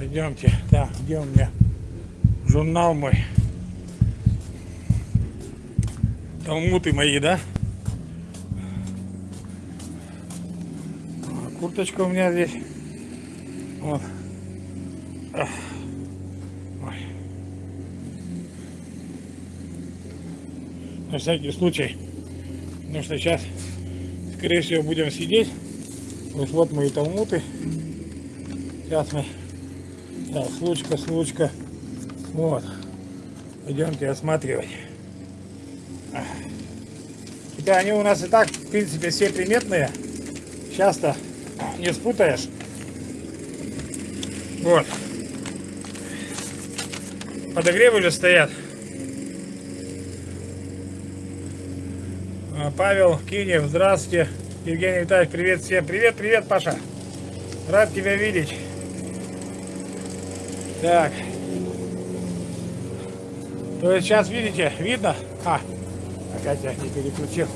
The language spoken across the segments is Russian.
Пойдемте. Так, где у меня журнал мой? Талмуты мои, да? А, Курточка у меня здесь. Вот. Ой. На всякий случай. Потому что сейчас, скорее всего, будем сидеть. Вот, вот мои талмуты. Сейчас мы... Так, случка, случка. Вот. Пойдемте осматривать. Хотя они у нас и так, в принципе, все приметные. Часто не спутаешь. Вот. Подогревы же стоят. А, Павел Кинев, здравствуйте. Евгений Витальевич, привет всем. Привет, привет, Паша. Рад тебя видеть. Так. То есть сейчас видите, видно? А, опять я не переключил.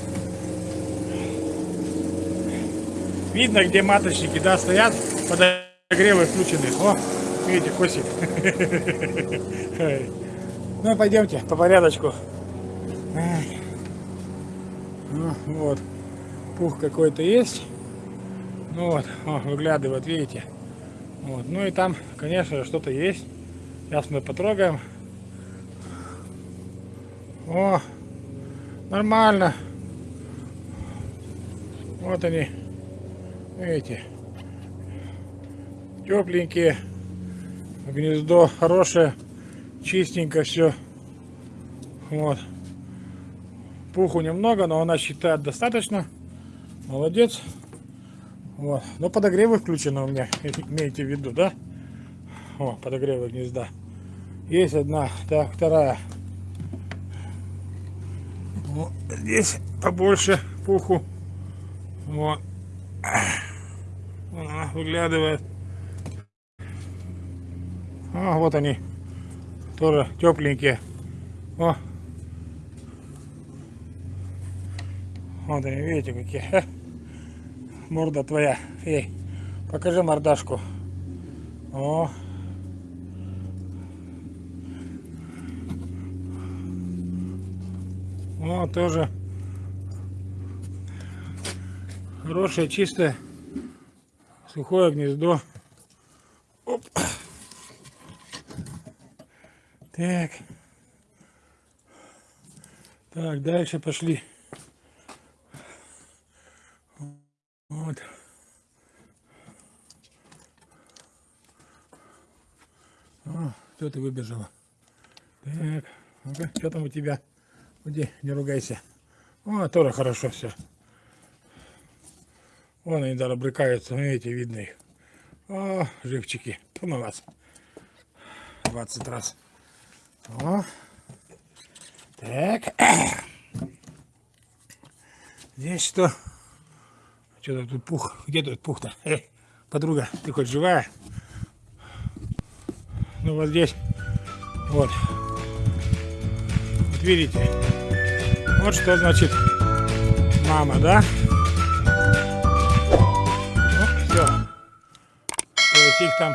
Видно, где маточники, да, стоят, подогревы включены. О, видите, косит. Ну, пойдемте по порядочку. Ну, вот, пух какой-то есть. Ну вот, о, выглядывает, видите. Вот. Ну и там, конечно, что-то есть. Сейчас мы потрогаем. О, нормально. Вот они, видите, тепленькие, гнездо хорошее, чистенько все. Вот. Пуху немного, но она считает достаточно. Молодец. Вот. Но подогревы включены у меня, имейте в виду, да? О, подогревы гнезда. Есть одна, так, вторая. Вот здесь побольше пуху. Вот. Она выглядывает. А, вот они. Тоже тепленькие. О. Вот они, видите, какие. Морда твоя. Эй, покажи мордашку. О. О, тоже хорошее, чистое, сухое гнездо. Оп. Так. Так, дальше пошли. Вот. О, что ты выбежала? Так, ну-ка, что там у тебя? Уйди, не ругайся. О, тоже хорошо все. Вон они даже брыкаются, видите, видно их. О, живчики. Ту на вас. 20 раз. О. Так. Здесь что? Что-то тут пух. Где тут пух-то? Эй, подруга, ты хоть живая? Ну вот здесь. Вот. Вот видите? Вот что значит мама, да? Ну, все. То есть их там